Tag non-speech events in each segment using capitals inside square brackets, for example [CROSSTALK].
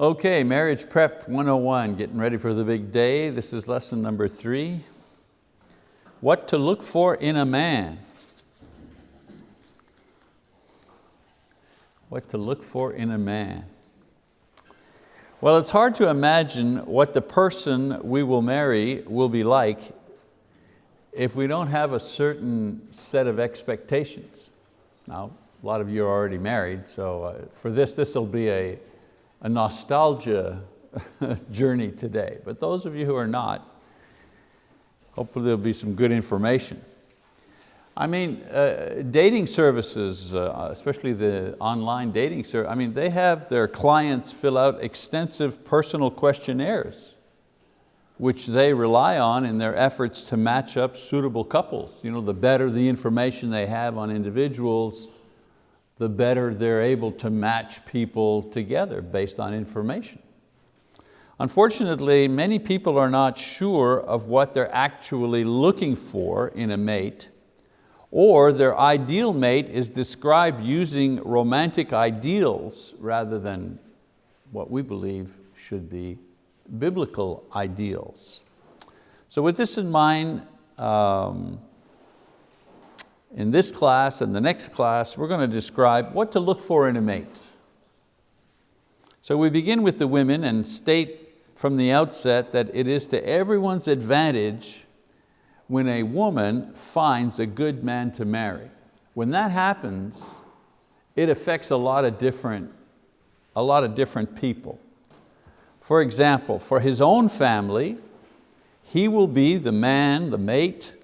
Okay, Marriage Prep 101, getting ready for the big day. This is lesson number three. What to look for in a man. What to look for in a man. Well, it's hard to imagine what the person we will marry will be like if we don't have a certain set of expectations. Now, a lot of you are already married, so uh, for this, this will be a, a nostalgia [LAUGHS] journey today. But those of you who are not, hopefully there'll be some good information. I mean, uh, dating services, uh, especially the online dating service, I mean, they have their clients fill out extensive personal questionnaires which they rely on in their efforts to match up suitable couples. You know, the better the information they have on individuals, the better they're able to match people together based on information. Unfortunately, many people are not sure of what they're actually looking for in a mate, or their ideal mate is described using romantic ideals rather than what we believe should be biblical ideals. So with this in mind, um, in this class and the next class, we're going to describe what to look for in a mate. So we begin with the women and state from the outset that it is to everyone's advantage when a woman finds a good man to marry. When that happens, it affects a lot of different, a lot of different people. For example, for his own family, he will be the man, the mate,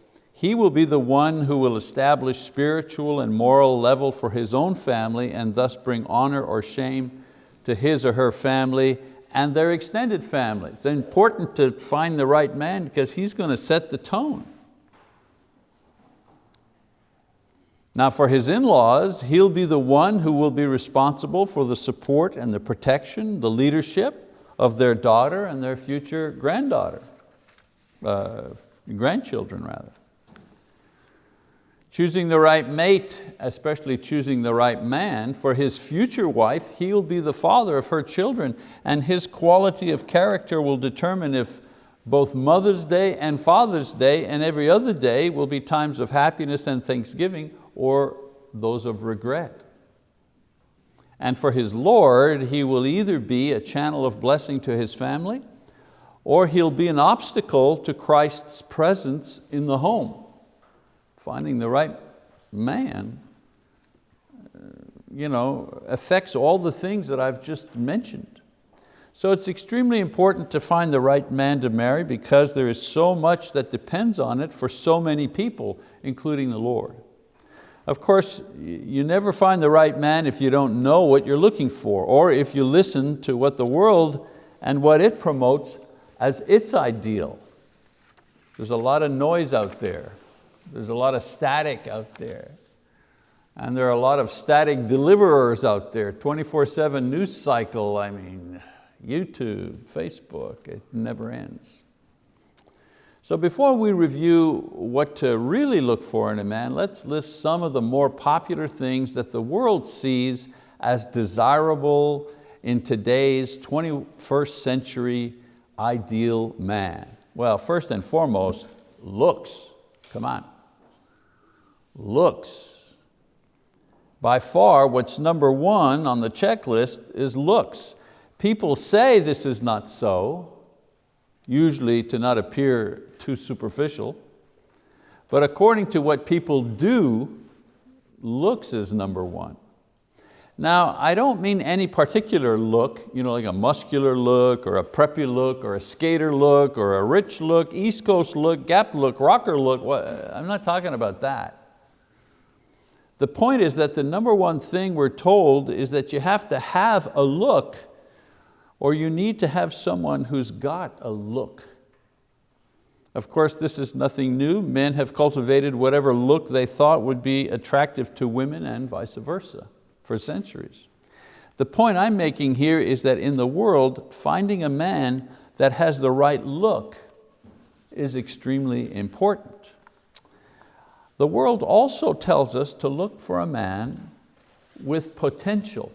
he will be the one who will establish spiritual and moral level for his own family and thus bring honor or shame to his or her family and their extended family. It's important to find the right man because he's going to set the tone. Now for his in-laws, he'll be the one who will be responsible for the support and the protection, the leadership, of their daughter and their future granddaughter, uh, grandchildren rather. Choosing the right mate, especially choosing the right man for his future wife, he'll be the father of her children and his quality of character will determine if both Mother's Day and Father's Day and every other day will be times of happiness and thanksgiving or those of regret. And for his Lord, he will either be a channel of blessing to his family or he'll be an obstacle to Christ's presence in the home. Finding the right man uh, you know, affects all the things that I've just mentioned. So it's extremely important to find the right man to marry because there is so much that depends on it for so many people, including the Lord. Of course, you never find the right man if you don't know what you're looking for or if you listen to what the world and what it promotes as its ideal. There's a lot of noise out there. There's a lot of static out there. And there are a lot of static deliverers out there, 24-7 news cycle, I mean, YouTube, Facebook, it never ends. So before we review what to really look for in a man, let's list some of the more popular things that the world sees as desirable in today's 21st century ideal man. Well, first and foremost, looks, come on. Looks. By far, what's number one on the checklist is looks. People say this is not so, usually to not appear too superficial. But according to what people do, looks is number one. Now, I don't mean any particular look, you know, like a muscular look or a preppy look or a skater look or a rich look, East Coast look, Gap look, rocker look. I'm not talking about that. The point is that the number one thing we're told is that you have to have a look or you need to have someone who's got a look. Of course, this is nothing new. Men have cultivated whatever look they thought would be attractive to women and vice versa for centuries. The point I'm making here is that in the world, finding a man that has the right look is extremely important. The world also tells us to look for a man with potential.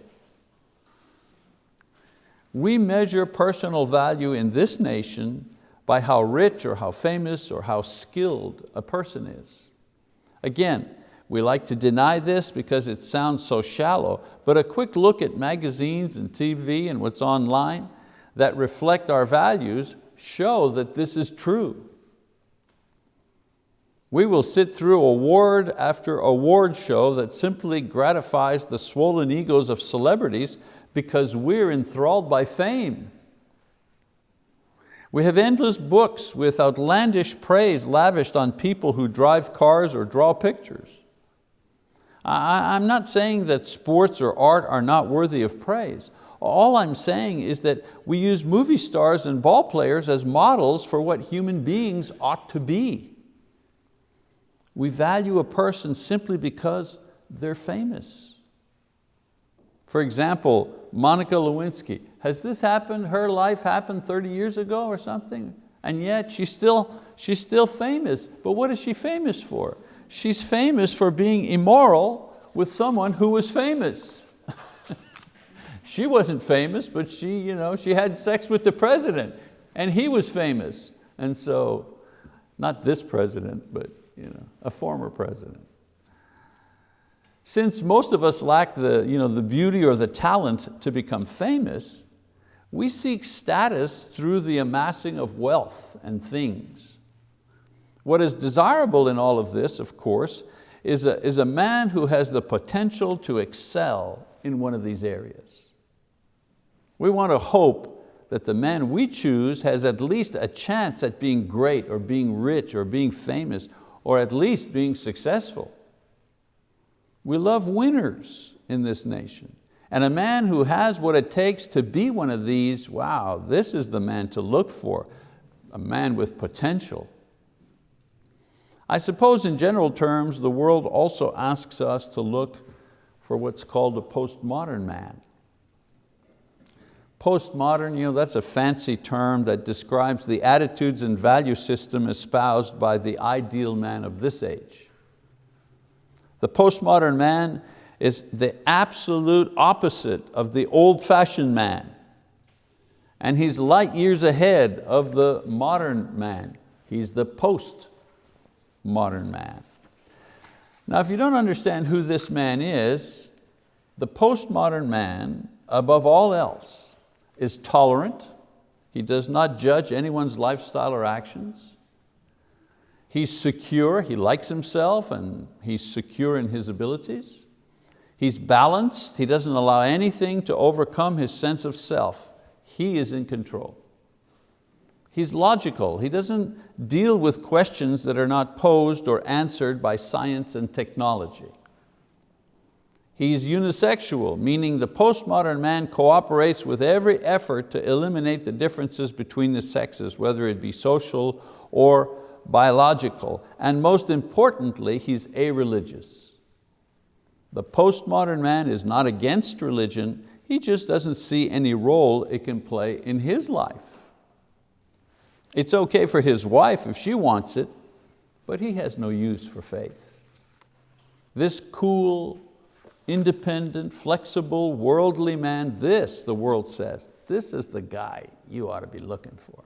We measure personal value in this nation by how rich or how famous or how skilled a person is. Again, we like to deny this because it sounds so shallow, but a quick look at magazines and TV and what's online that reflect our values show that this is true. We will sit through award after award show that simply gratifies the swollen egos of celebrities because we're enthralled by fame. We have endless books with outlandish praise lavished on people who drive cars or draw pictures. I'm not saying that sports or art are not worthy of praise. All I'm saying is that we use movie stars and ball players as models for what human beings ought to be. We value a person simply because they're famous. For example, Monica Lewinsky, has this happened, her life happened 30 years ago or something? And yet she's still, she's still famous. But what is she famous for? she's famous for being immoral with someone who was famous. [LAUGHS] she wasn't famous, but she, you know, she had sex with the president and he was famous. And so, not this president, but you know, a former president. Since most of us lack the, you know, the beauty or the talent to become famous, we seek status through the amassing of wealth and things. What is desirable in all of this, of course, is a, is a man who has the potential to excel in one of these areas. We want to hope that the man we choose has at least a chance at being great or being rich or being famous or at least being successful. We love winners in this nation. And a man who has what it takes to be one of these, wow, this is the man to look for, a man with potential. I suppose in general terms, the world also asks us to look for what's called a postmodern man. Postmodern, you know, that's a fancy term that describes the attitudes and value system espoused by the ideal man of this age. The postmodern man is the absolute opposite of the old-fashioned man. And he's light years ahead of the modern man. He's the post modern man. Now if you don't understand who this man is, the postmodern man, above all else, is tolerant. He does not judge anyone's lifestyle or actions. He's secure, he likes himself and he's secure in his abilities. He's balanced, he doesn't allow anything to overcome his sense of self. He is in control. He's logical. He doesn't deal with questions that are not posed or answered by science and technology. He's unisexual, meaning the postmodern man cooperates with every effort to eliminate the differences between the sexes, whether it be social or biological. And most importantly, he's a-religious. The postmodern man is not against religion, he just doesn't see any role it can play in his life. It's okay for his wife if she wants it, but he has no use for faith. This cool, independent, flexible, worldly man, this, the world says, this is the guy you ought to be looking for.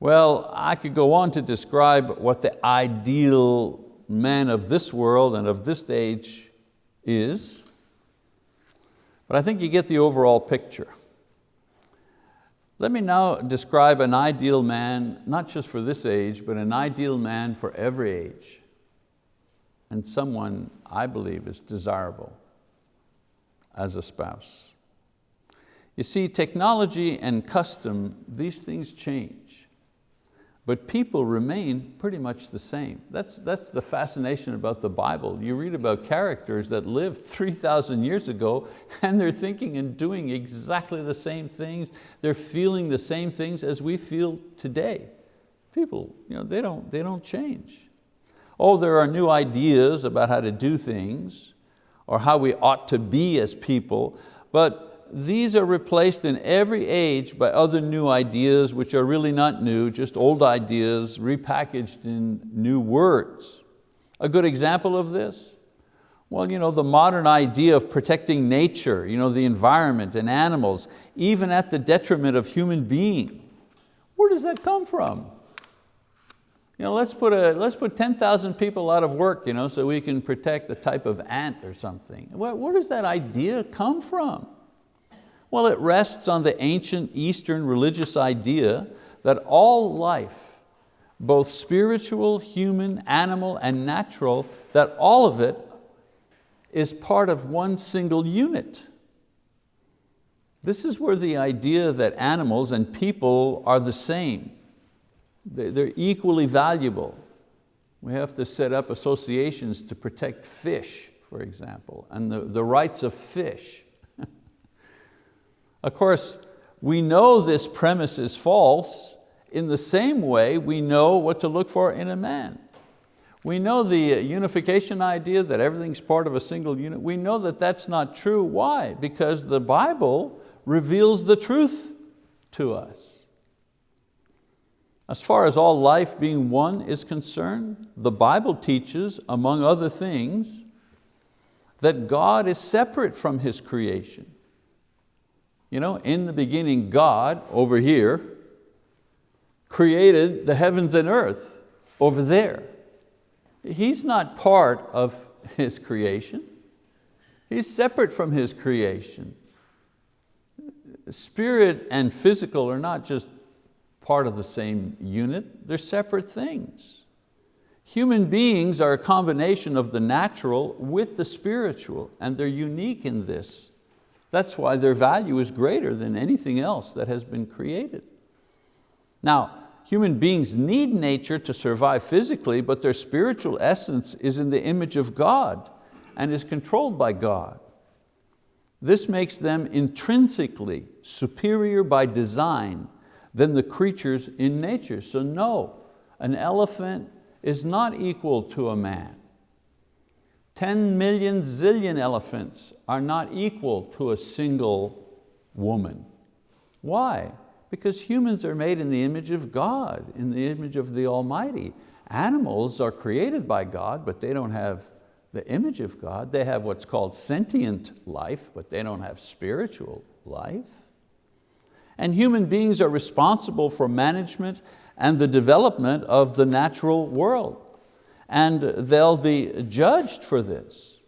Well, I could go on to describe what the ideal man of this world and of this age is, but I think you get the overall picture. Let me now describe an ideal man, not just for this age, but an ideal man for every age, and someone I believe is desirable as a spouse. You see, technology and custom, these things change but people remain pretty much the same. That's, that's the fascination about the Bible. You read about characters that lived 3,000 years ago [LAUGHS] and they're thinking and doing exactly the same things. They're feeling the same things as we feel today. People, you know, they, don't, they don't change. Oh, there are new ideas about how to do things or how we ought to be as people, but these are replaced in every age by other new ideas which are really not new, just old ideas repackaged in new words. A good example of this, Well, you know, the modern idea of protecting nature, you know, the environment and animals, even at the detriment of human being. Where does that come from? You know, let's put, a, let's put 10,000 people out of work you know, so we can protect a type of ant or something. Where, where does that idea come from? Well, it rests on the ancient Eastern religious idea that all life, both spiritual, human, animal, and natural, that all of it is part of one single unit. This is where the idea that animals and people are the same, they're equally valuable. We have to set up associations to protect fish, for example, and the, the rights of fish. [LAUGHS] of course, we know this premise is false in the same way we know what to look for in a man. We know the unification idea that everything's part of a single unit. We know that that's not true. Why? Because the Bible reveals the truth to us. As far as all life being one is concerned, the Bible teaches, among other things, that God is separate from His creation. You know, in the beginning, God, over here, created the heavens and earth, over there. He's not part of His creation. He's separate from His creation spirit and physical are not just part of the same unit, they're separate things. Human beings are a combination of the natural with the spiritual, and they're unique in this. That's why their value is greater than anything else that has been created. Now, human beings need nature to survive physically, but their spiritual essence is in the image of God and is controlled by God. This makes them intrinsically superior by design than the creatures in nature. So no, an elephant is not equal to a man. 10 million zillion elephants are not equal to a single woman. Why? Because humans are made in the image of God, in the image of the Almighty. Animals are created by God, but they don't have the image of God. They have what's called sentient life, but they don't have spiritual life. And human beings are responsible for management and the development of the natural world. And they'll be judged for this.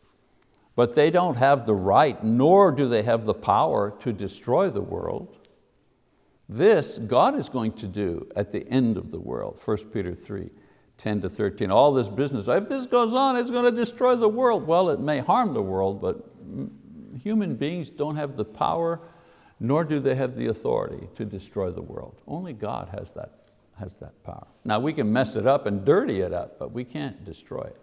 But they don't have the right, nor do they have the power to destroy the world. This God is going to do at the end of the world, 1 Peter 3. 10 to 13, all this business. If this goes on, it's going to destroy the world. Well, it may harm the world, but human beings don't have the power, nor do they have the authority to destroy the world. Only God has that, has that power. Now we can mess it up and dirty it up, but we can't destroy it.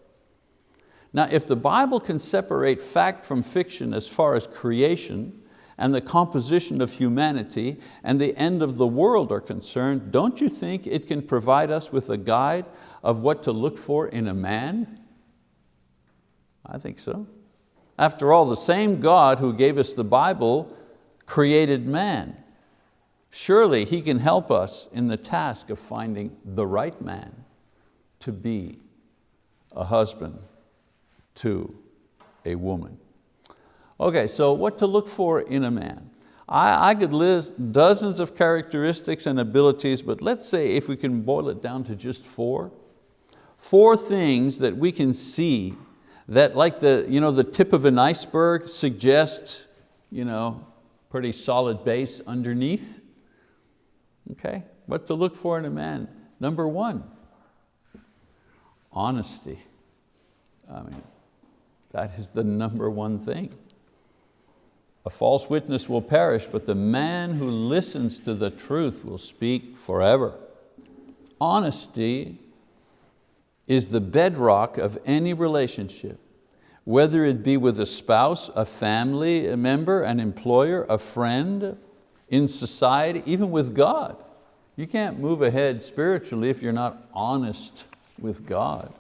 Now if the Bible can separate fact from fiction as far as creation, and the composition of humanity and the end of the world are concerned, don't you think it can provide us with a guide of what to look for in a man? I think so. After all, the same God who gave us the Bible created man. Surely He can help us in the task of finding the right man to be a husband to a woman. Okay, so what to look for in a man? I, I could list dozens of characteristics and abilities, but let's say if we can boil it down to just four, four things that we can see that like the, you know, the tip of an iceberg suggests you know, pretty solid base underneath. Okay, what to look for in a man. Number one, honesty. I mean, that is the [LAUGHS] number one thing. A false witness will perish, but the man who listens to the truth will speak forever. Honesty is the bedrock of any relationship, whether it be with a spouse, a family member, an employer, a friend, in society, even with God. You can't move ahead spiritually if you're not honest with God.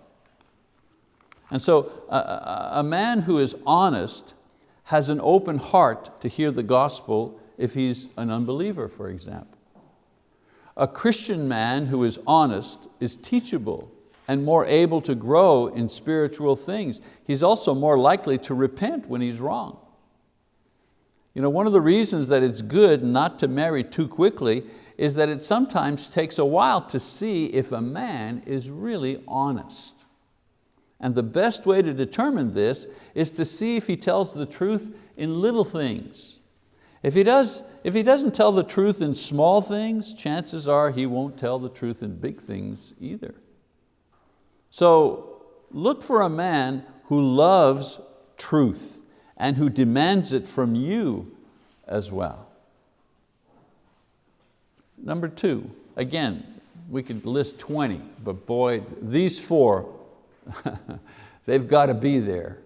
And so a, a man who is honest has an open heart to hear the gospel if he's an unbeliever, for example. A Christian man who is honest is teachable and more able to grow in spiritual things. He's also more likely to repent when he's wrong. You know, one of the reasons that it's good not to marry too quickly is that it sometimes takes a while to see if a man is really honest. And the best way to determine this is to see if he tells the truth in little things. If he, does, if he doesn't tell the truth in small things, chances are he won't tell the truth in big things either. So look for a man who loves truth and who demands it from you as well. Number two, again, we could list 20, but boy, these four, [LAUGHS] they've got to be there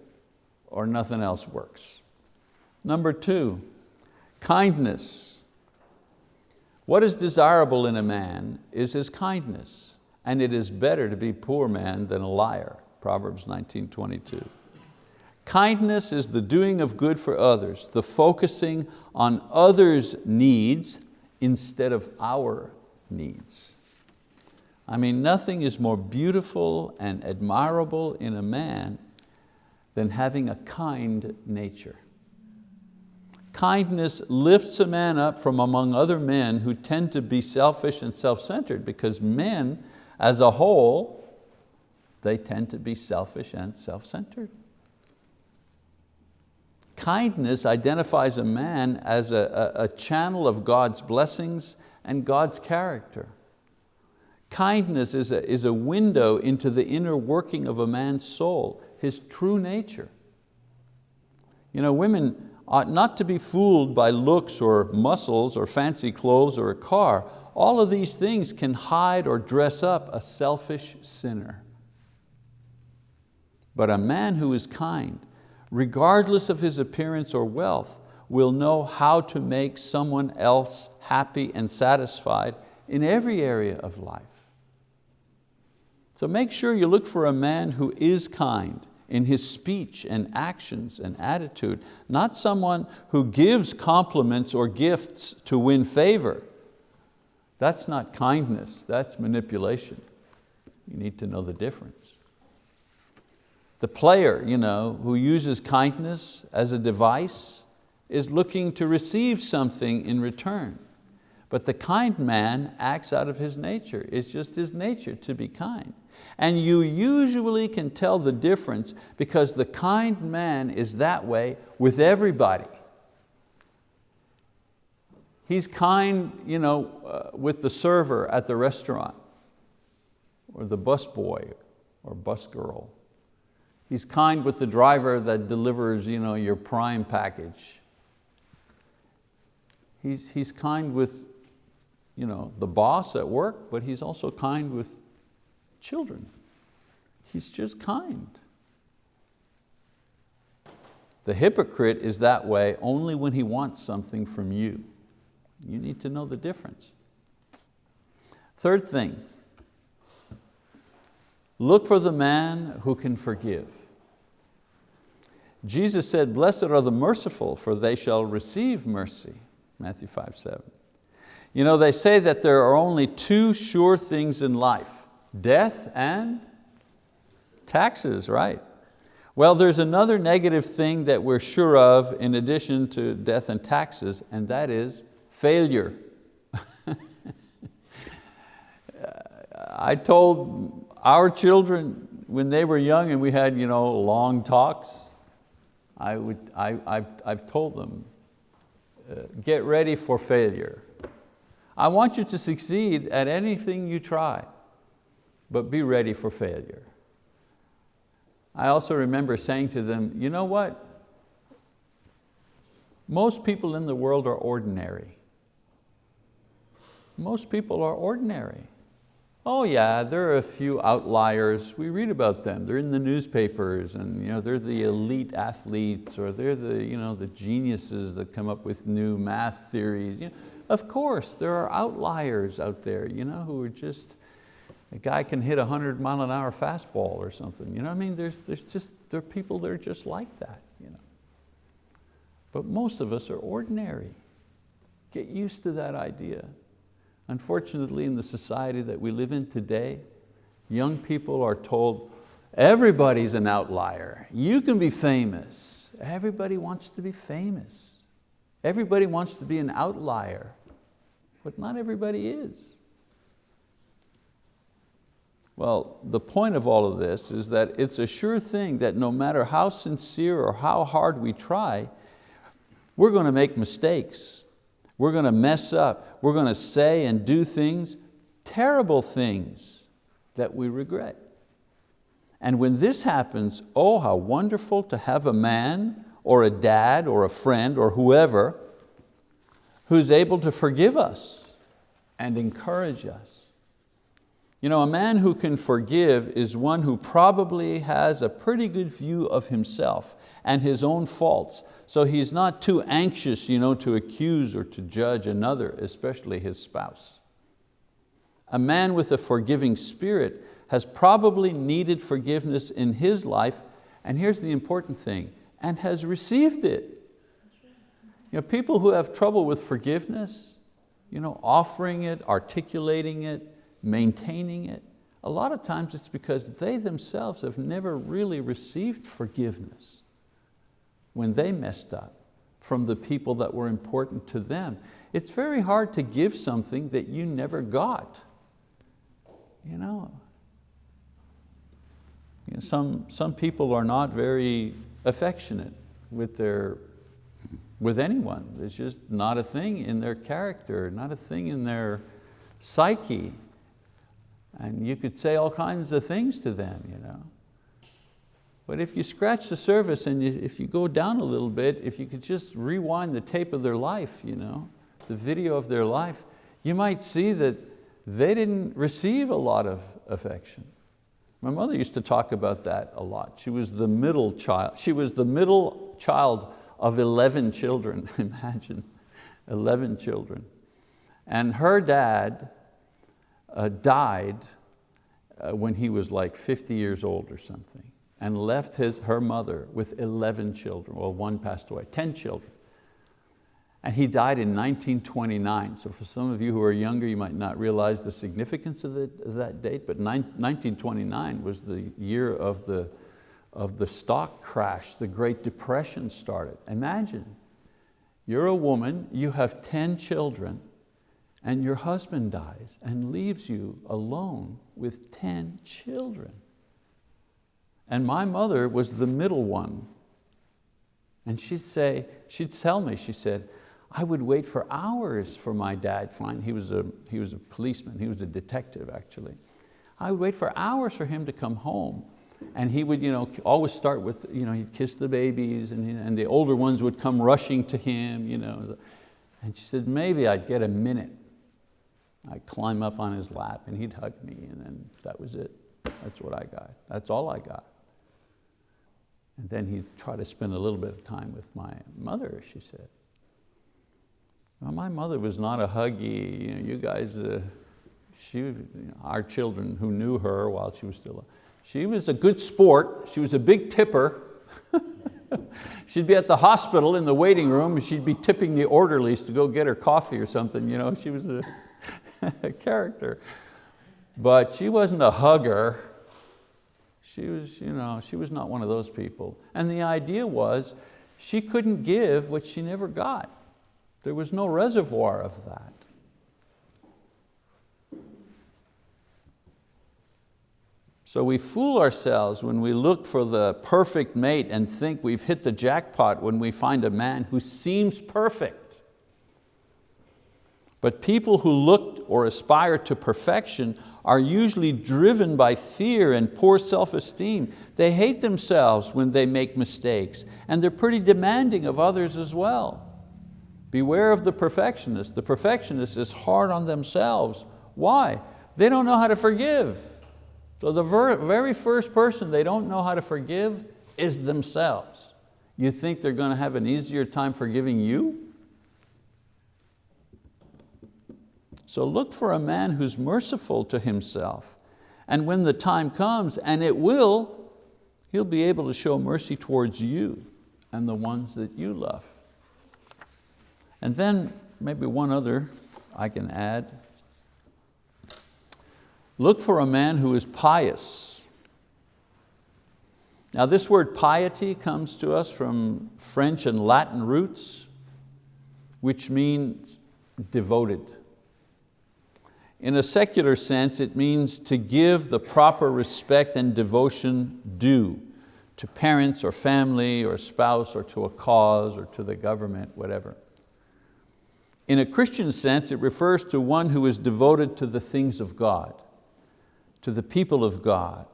or nothing else works. Number two, kindness. What is desirable in a man is his kindness, and it is better to be poor man than a liar, Proverbs 19, 22. Kindness is the doing of good for others, the focusing on others' needs instead of our needs. I mean, nothing is more beautiful and admirable in a man than having a kind nature. Kindness lifts a man up from among other men who tend to be selfish and self-centered because men as a whole, they tend to be selfish and self-centered. Kindness identifies a man as a, a, a channel of God's blessings and God's character. Kindness is a, is a window into the inner working of a man's soul, his true nature. You know, women ought not to be fooled by looks or muscles or fancy clothes or a car. All of these things can hide or dress up a selfish sinner. But a man who is kind regardless of his appearance or wealth, will know how to make someone else happy and satisfied in every area of life. So make sure you look for a man who is kind in his speech and actions and attitude, not someone who gives compliments or gifts to win favor. That's not kindness, that's manipulation. You need to know the difference. The player you know, who uses kindness as a device is looking to receive something in return. But the kind man acts out of his nature. It's just his nature to be kind. And you usually can tell the difference because the kind man is that way with everybody. He's kind you know, uh, with the server at the restaurant or the busboy or bus girl He's kind with the driver that delivers you know, your prime package. He's, he's kind with you know, the boss at work, but he's also kind with children. He's just kind. The hypocrite is that way only when he wants something from you. You need to know the difference. Third thing, look for the man who can forgive. Jesus said, blessed are the merciful, for they shall receive mercy, Matthew 5, 7. You know, they say that there are only two sure things in life, death and taxes, right? Well, there's another negative thing that we're sure of in addition to death and taxes, and that is failure. [LAUGHS] I told our children when they were young and we had you know, long talks, I would, I, I've, I've told them, uh, get ready for failure. I want you to succeed at anything you try, but be ready for failure. I also remember saying to them, you know what? Most people in the world are ordinary. Most people are ordinary. Oh yeah, there are a few outliers. We read about them. They're in the newspapers and you know, they're the elite athletes or they're the, you know, the geniuses that come up with new math theories. You know, of course, there are outliers out there you know, who are just, a guy can hit a 100 mile an hour fastball or something. You know I mean? There's, there's just, there are people that are just like that. You know? But most of us are ordinary. Get used to that idea. Unfortunately, in the society that we live in today, young people are told, everybody's an outlier. You can be famous. Everybody wants to be famous. Everybody wants to be an outlier, but not everybody is. Well, the point of all of this is that it's a sure thing that no matter how sincere or how hard we try, we're going to make mistakes. We're going to mess up. We're going to say and do things, terrible things that we regret. And when this happens, oh, how wonderful to have a man or a dad or a friend or whoever who's able to forgive us and encourage us. You know, a man who can forgive is one who probably has a pretty good view of himself and his own faults. So he's not too anxious you know, to accuse or to judge another, especially his spouse. A man with a forgiving spirit has probably needed forgiveness in his life, and here's the important thing, and has received it. You know, people who have trouble with forgiveness, you know, offering it, articulating it, maintaining it, a lot of times it's because they themselves have never really received forgiveness when they messed up from the people that were important to them. It's very hard to give something that you never got. You know, you know some, some people are not very affectionate with, their, with anyone. It's just not a thing in their character, not a thing in their psyche. And you could say all kinds of things to them. You know. But if you scratch the surface and you, if you go down a little bit, if you could just rewind the tape of their life, you know, the video of their life, you might see that they didn't receive a lot of affection. My mother used to talk about that a lot. She was the middle child. She was the middle child of 11 children, [LAUGHS] imagine, 11 children. And her dad uh, died uh, when he was like 50 years old or something and left his, her mother with 11 children. Well, one passed away, 10 children. And he died in 1929. So for some of you who are younger, you might not realize the significance of, the, of that date, but 1929 was the year of the, of the stock crash, the Great Depression started. Imagine, you're a woman, you have 10 children, and your husband dies and leaves you alone with 10 children. And my mother was the middle one. And she'd say, she'd tell me, she said, I would wait for hours for my dad, fine, he was a, he was a policeman, he was a detective actually. I would wait for hours for him to come home. And he would you know, always start with, you know, he'd kiss the babies and, and the older ones would come rushing to him. You know. And she said, maybe I'd get a minute. I'd climb up on his lap and he'd hug me and then that was it. That's what I got. That's all I got. And then he'd try to spend a little bit of time with my mother, she said. Well, my mother was not a huggy, you, know, you guys, uh, she, you know, our children who knew her while she was still, she was a good sport, she was a big tipper. [LAUGHS] she'd be at the hospital in the waiting room and she'd be tipping the orderlies to go get her coffee or something. You know, she was a, [LAUGHS] character. But she wasn't a hugger. She was, you know, she was not one of those people. And the idea was she couldn't give what she never got. There was no reservoir of that. So we fool ourselves when we look for the perfect mate and think we've hit the jackpot when we find a man who seems perfect. But people who look or aspire to perfection are usually driven by fear and poor self-esteem. They hate themselves when they make mistakes and they're pretty demanding of others as well. Beware of the perfectionist. The perfectionist is hard on themselves. Why? They don't know how to forgive. So the very first person they don't know how to forgive is themselves. You think they're going to have an easier time forgiving you? So look for a man who's merciful to himself. And when the time comes, and it will, he'll be able to show mercy towards you and the ones that you love. And then maybe one other I can add. Look for a man who is pious. Now this word piety comes to us from French and Latin roots, which means devoted. In a secular sense, it means to give the proper respect and devotion due to parents or family or spouse or to a cause or to the government, whatever. In a Christian sense, it refers to one who is devoted to the things of God, to the people of God,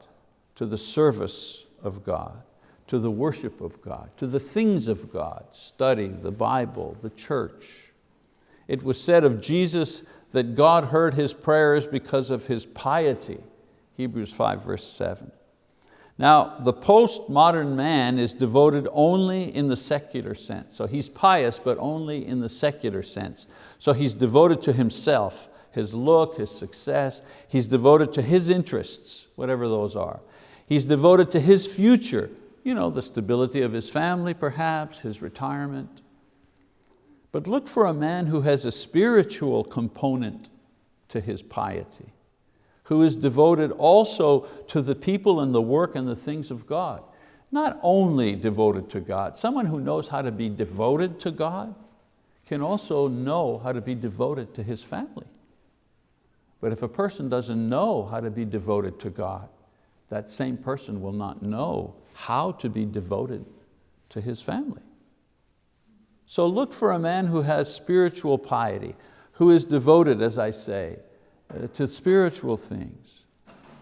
to the service of God, to the worship of God, to the things of God, study, the Bible, the church. It was said of Jesus that God heard his prayers because of his piety, Hebrews 5 verse 7. Now, the postmodern man is devoted only in the secular sense. So he's pious, but only in the secular sense. So he's devoted to himself, his look, his success. He's devoted to his interests, whatever those are. He's devoted to his future, you know, the stability of his family perhaps, his retirement. But look for a man who has a spiritual component to his piety who is devoted also to the people and the work and the things of God. Not only devoted to God, someone who knows how to be devoted to God can also know how to be devoted to his family. But if a person doesn't know how to be devoted to God, that same person will not know how to be devoted to his family. So look for a man who has spiritual piety, who is devoted, as I say, uh, to spiritual things.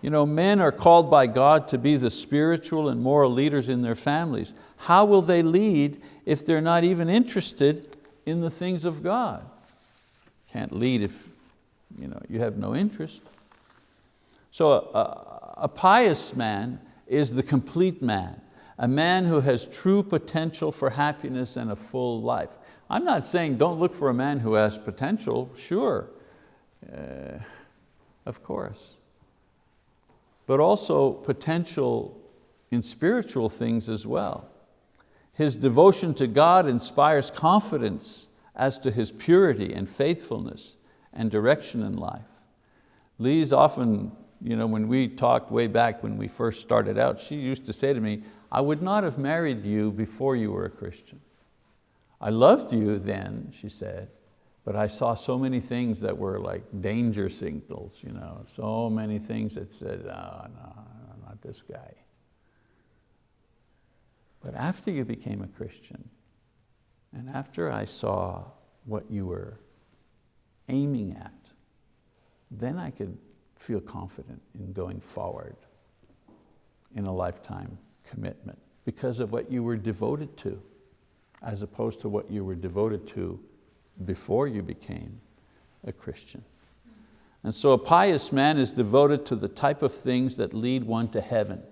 You know, men are called by God to be the spiritual and moral leaders in their families. How will they lead if they're not even interested in the things of God? Can't lead if you, know, you have no interest. So a, a pious man is the complete man, a man who has true potential for happiness and a full life. I'm not saying don't look for a man who has potential, sure. Uh, of course. But also potential in spiritual things as well. His devotion to God inspires confidence as to his purity and faithfulness and direction in life. Lee's often, you know, when we talked way back when we first started out, she used to say to me, I would not have married you before you were a Christian. I loved you then, she said, but I saw so many things that were like danger signals, you know, so many things that said, oh, no, not this guy. But after you became a Christian, and after I saw what you were aiming at, then I could feel confident in going forward in a lifetime commitment because of what you were devoted to as opposed to what you were devoted to before you became a Christian. And so a pious man is devoted to the type of things that lead one to heaven.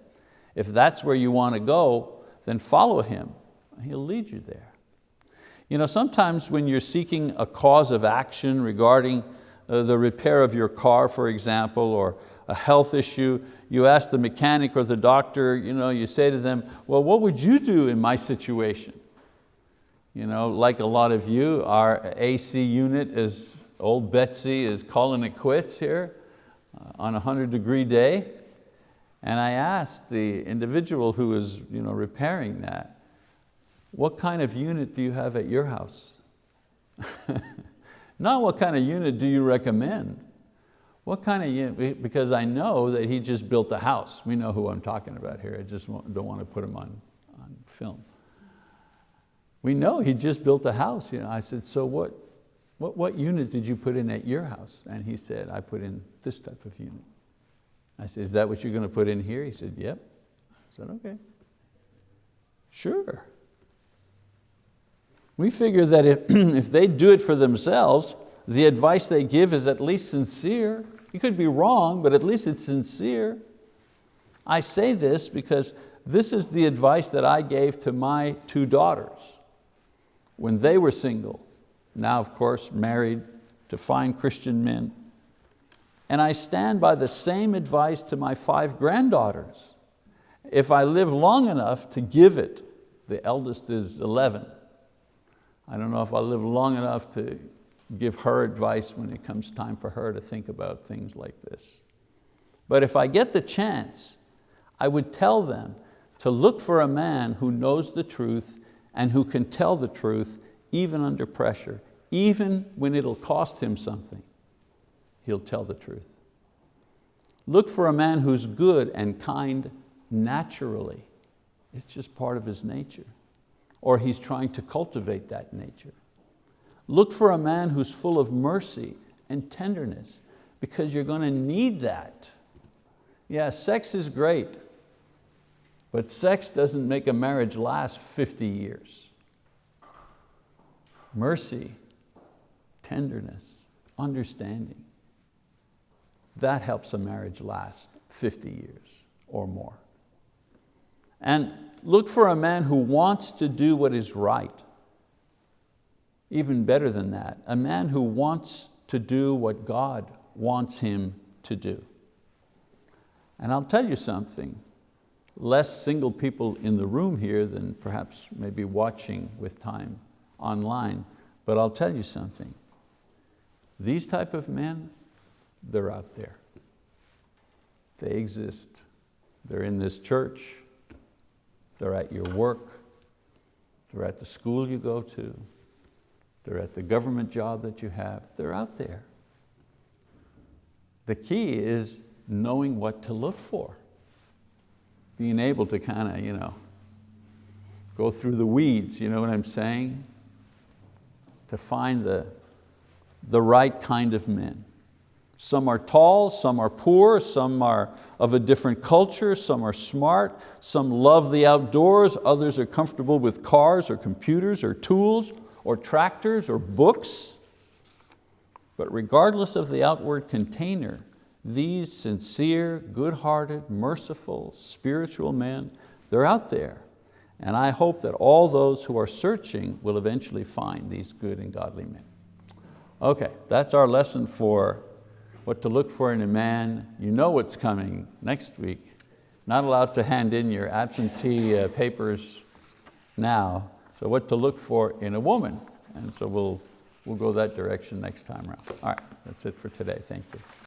If that's where you want to go, then follow him. He'll lead you there. You know, sometimes when you're seeking a cause of action regarding the repair of your car, for example, or a health issue, you ask the mechanic or the doctor, you, know, you say to them, well, what would you do in my situation? You know, like a lot of you, our AC unit is, old Betsy is calling it quits here uh, on a 100 degree day. And I asked the individual who was you know, repairing that, what kind of unit do you have at your house? [LAUGHS] Not what kind of unit do you recommend? What kind of unit, because I know that he just built a house. We know who I'm talking about here. I just don't want to put him on, on film. We know he just built a house. You know, I said, so what, what, what unit did you put in at your house? And he said, I put in this type of unit. I said, is that what you're going to put in here? He said, yep. I said, okay. Sure. We figure that if, [CLEARS THROAT] if they do it for themselves, the advice they give is at least sincere. You could be wrong, but at least it's sincere. I say this because this is the advice that I gave to my two daughters when they were single, now of course married to fine Christian men. And I stand by the same advice to my five granddaughters. If I live long enough to give it, the eldest is 11. I don't know if I'll live long enough to give her advice when it comes time for her to think about things like this. But if I get the chance, I would tell them to look for a man who knows the truth and who can tell the truth even under pressure, even when it'll cost him something, he'll tell the truth. Look for a man who's good and kind naturally. It's just part of his nature. Or he's trying to cultivate that nature. Look for a man who's full of mercy and tenderness because you're going to need that. Yeah, sex is great, but sex doesn't make a marriage last 50 years. Mercy, tenderness, understanding, that helps a marriage last 50 years or more. And look for a man who wants to do what is right. Even better than that, a man who wants to do what God wants him to do. And I'll tell you something, less single people in the room here than perhaps maybe watching with time online, but I'll tell you something. These type of men, they're out there. They exist. They're in this church, they're at your work, they're at the school you go to, they're at the government job that you have, they're out there. The key is knowing what to look for. Being able to kind of, you know, go through the weeds, you know what I'm saying? To find the, the right kind of men. Some are tall, some are poor, some are of a different culture, some are smart, some love the outdoors, others are comfortable with cars or computers or tools or tractors or books. But regardless of the outward container, these sincere, good-hearted, merciful, spiritual men, they're out there. And I hope that all those who are searching will eventually find these good and godly men. Okay, that's our lesson for what to look for in a man. You know what's coming next week. Not allowed to hand in your absentee uh, papers now. So what to look for in a woman. And so we'll, we'll go that direction next time around. All right, that's it for today, thank you.